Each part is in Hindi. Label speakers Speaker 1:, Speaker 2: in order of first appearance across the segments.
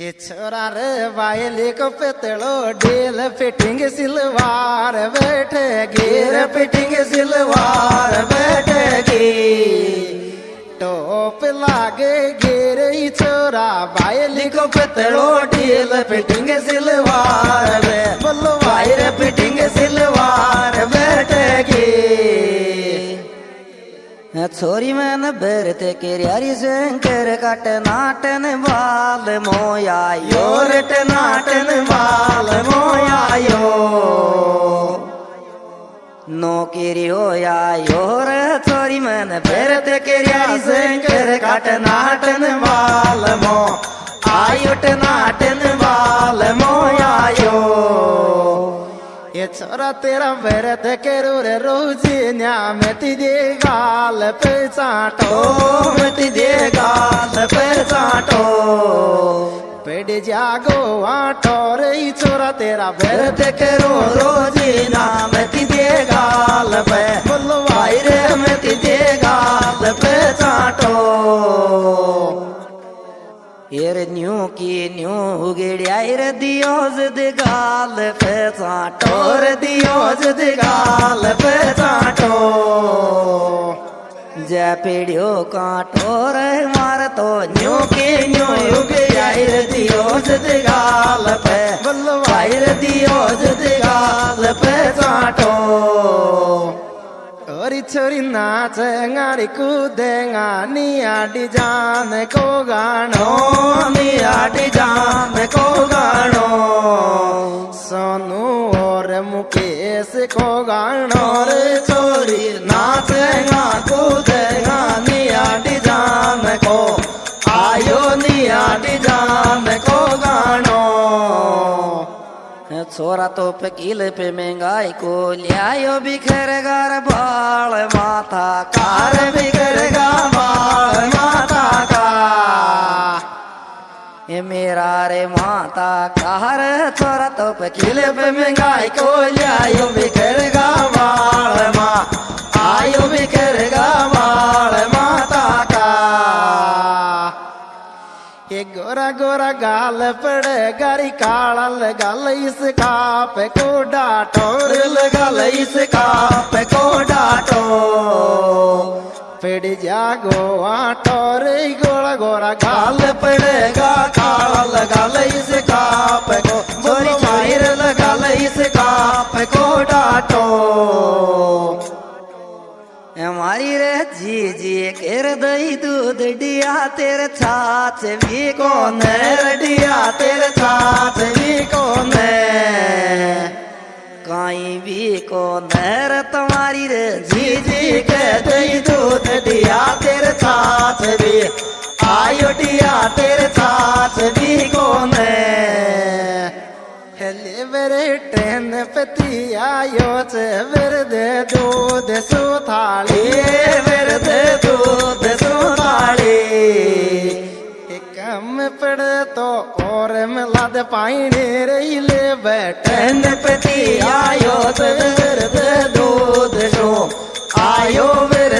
Speaker 1: हे छोरा रे वायली को पेतलो डेल फिटिंग सिलवार बैठे गिर फिटिंग सिलवार बैठेगी टोप लागे गिर छोरा वायली को पेतलो डेल फिटिंग सिलवार
Speaker 2: छोरी मन बेरते केरियारी शंकर कट नाटन बाल मोया
Speaker 1: योरट नाटन बाल मोयायो
Speaker 2: नो केरी होया योर छोरी मन बेरते केरियारी शंकर कट नाटन
Speaker 1: बाल मो आयुट नाटन छोरा तेरा भरत करो रे रोजी न्या मेटी दे गाल पे चाटो मेटी दे गाल पे चाटो पेड़ जागो आटो रे छोरा तेरा भरत रो रोजी नामती दे गाल पे बोलो भाई रे
Speaker 2: एर न्यू की न्यू उगड़ियार दियो जद गाल पे टोर
Speaker 1: और दियो जद गाल पे चाटो।
Speaker 2: जय पीढ़ियो काटो रे मार तो न्यू
Speaker 1: के न्यू युग आयर दियो जद गाल पे बल्लो आयर ओरी छोरी नाच गाड़ी कूदे नी आडी जान को गानो नी आडी जान को छोरा
Speaker 2: तो पकील पे महँगाई को लियायो बिखर घर बाल, माथा
Speaker 1: कार बिगड़ेगा बाल माता का
Speaker 2: मेरा रे माता कार छोरा तो पकील
Speaker 1: पे महँगाई को लियायो बिखरेगा बाल, माँ आयो बिखरेगा बाल गोरा गोरा गाल पड़े, गारी काला लगाल इस काप को डाटो रे लगाल इस काप को डाटो पेड़ जागो आटो रे, गोरा गोरा गाल पड़ेगा काला लगाल इस काप को गोरी मायर लगाल इस काप को डाटो
Speaker 2: हमारी रे, जी जी केर दही दूध डिया, तेरे छाछ भी
Speaker 1: कौन है? रडिया, तेरे साथ भी कौन है?
Speaker 2: काई भी को नर तुम्हारी रे? जी
Speaker 1: जी कहते ही दूध दिया तेरे साथ भी। आयो डिया, तेरे पति आयो से मेरे दे दूध सुथाली दे दूध सुथाली कम पड़े तो और मिला दे पाइने रही ले बैठन पति आयो से मेरे दे दूध सो आयो मेरे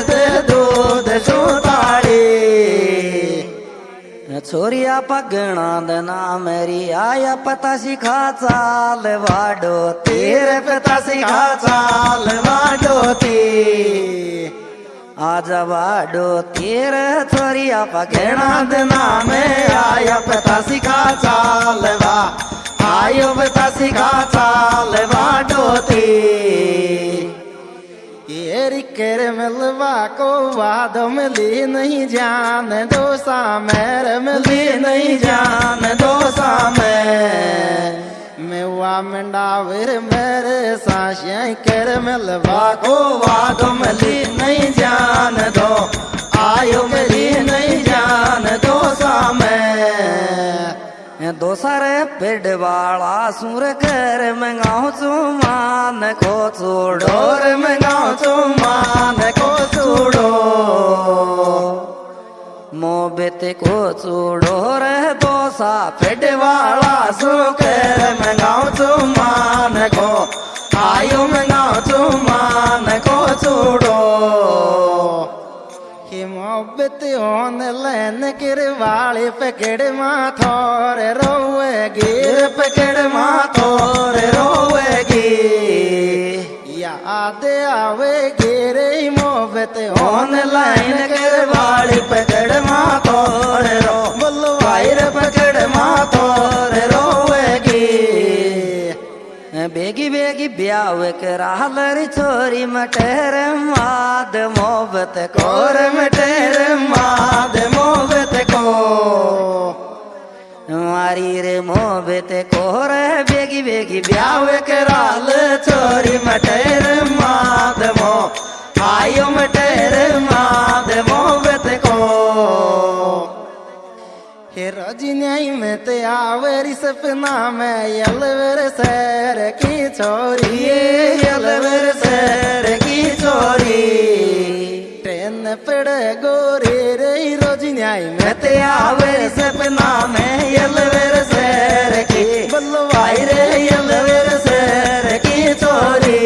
Speaker 2: छोरिया पगणा दना मेरी आया पता सिखा चाल वाडो
Speaker 1: तेरे पिता सिखा चाल वाडोती
Speaker 2: आज वाडो तेरे छोरिया पगणा
Speaker 1: दिना में आया पिता सिखा चाल वा। आयो पिता सिखा चाल वाडोती ये कर मिलवा को वाद मिली नहीं जान दो सामेर मिली नहीं जान दो सामेर मेवा मंडावर मेरे, साशिया कर मिलवा को वाद
Speaker 2: दोसर पेड़ वाला सुर कर मंगाओ चुमान को छोड़ो
Speaker 1: डोर में गाँव चुमान को छोड़ो
Speaker 2: मोबेत को छोड़ो रे दोसा
Speaker 1: पेट होन लैन किरवाली पकड़ माथोर रो रोवेगी पकड़ माथोर रे रोवेगी याद आवेगी रे मोहब्बत ऑनलाइन कर वाली पकड़ माथो
Speaker 2: බේගි බේගි බ්‍යාවක
Speaker 1: රහලරි චෝරිමටරම් ආද මොබත කෝරමටරම් ආද මොබත කෝ. මාරීර මොබත කෝර බේගි බේගි බ්‍යාවක රහල චෝරිමටරම් सपना में यलवर सैर की छोरी यलवर सैर की छोरी ट्रेन पड़े गोरे रे रोजन्याई में ते आवेरी सपना में यलवर सैर की। बल्लवाई रे यलवर सैर की छोरी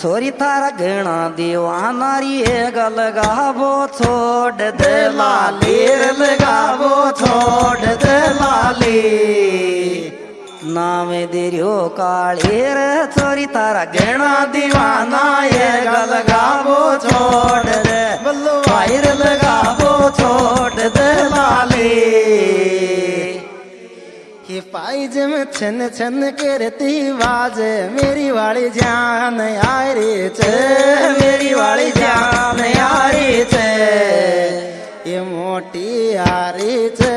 Speaker 2: छोरी तारा गणा दीवाना री गल गाबो छोड़ दे
Speaker 1: लाली लगावो छोड़ दे लाली
Speaker 2: नाम दिरियो काली रे छोरी तारा
Speaker 1: गणा दीवाना, ये गल गावो छोड़ दे। बल्लो वायर लगावो छोड़ दे लाली। ये पाइज में छन छन करती बाज मेरी वाली जान यारी चे। मेरी वाली जान यारी चे। ये मोटी यारी चे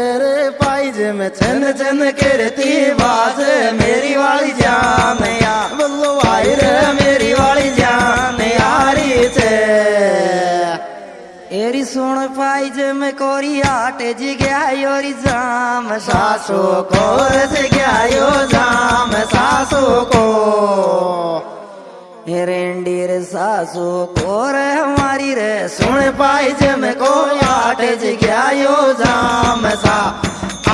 Speaker 1: रे पाइज में छन छन करती बाज, मेरी वाली जान या। बल्लो मेरी वाली जान यारी चे
Speaker 2: एरी सुन पाई जे में कोरी आटे जी गया योरी जाम,
Speaker 1: सासू को रस गया जाम, सासू को।
Speaker 2: रेंडी रे सासू को रे हमारी रे,
Speaker 1: सुन पाई जम को आठ जग्यायो जाम, सा।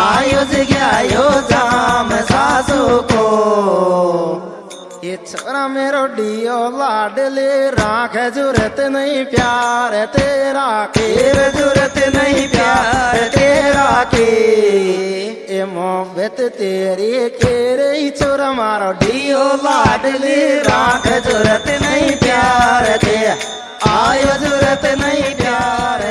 Speaker 1: आयुष गयो जाम सासू को। ये छोरा मेरो डियो लाडले राख ज़रूरत नहीं प्यार तेरा के। ज़रूरत नहीं प्यार तेरा के। ए मोहब्बत तेरी के रे छोरा मारो। डियो लाडले राख ज़रूरत नहीं प्यार ते। आयो ज़रूरत नहीं प्यार